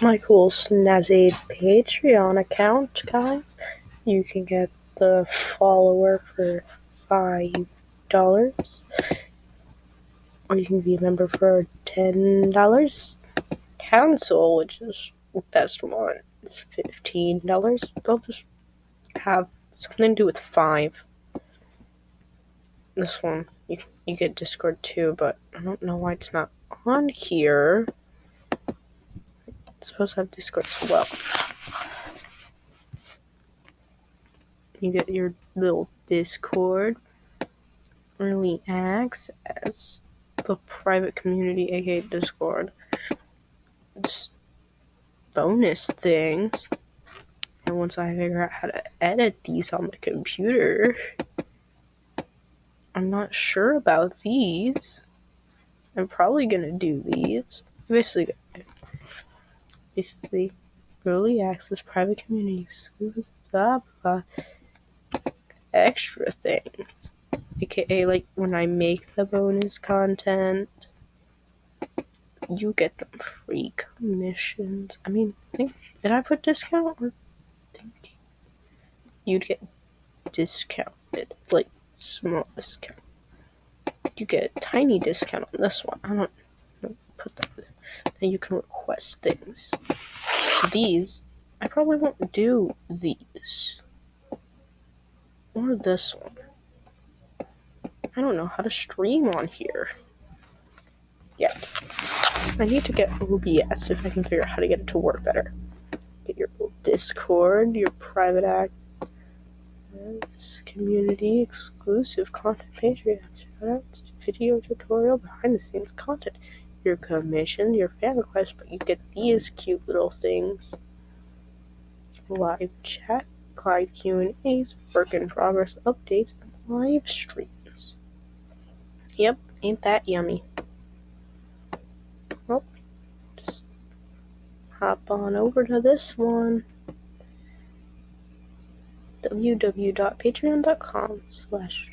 my cool snazzy Patreon account, guys, you can get the follower for five dollars, or you can be a member for ten dollars. Council, which is best one, is fifteen dollars. They'll just have something to do with five. This one, you you get Discord too, but I don't know why it's not on here. Supposed to have Discord as well. You get your little Discord, early access, the private community, aka Discord, just bonus things. And once I figure out how to edit these on the computer, I'm not sure about these. I'm probably gonna do these. Basically, basically, early access, private community, exclusive, blah blah, extra things, aka like when I make the bonus content, you get them free commissions. I mean, I think did I put discount or think you'd get discounted, like small discount. You get a tiny discount on this one. I don't, I don't put that. Then you can request things. These, I probably won't do these or this one. I don't know how to stream on here yet. I need to get OBS if I can figure out how to get it to work better. Get your Discord, your private access, community exclusive content Patreon, shoutouts, video tutorial, behind the scenes content, your commission, your fan request, but you get these cute little things. Live chat, live Q&As, work in progress updates, and live streams. Yep, ain't that yummy? Well, just hop on over to this one. www.patreon.com slash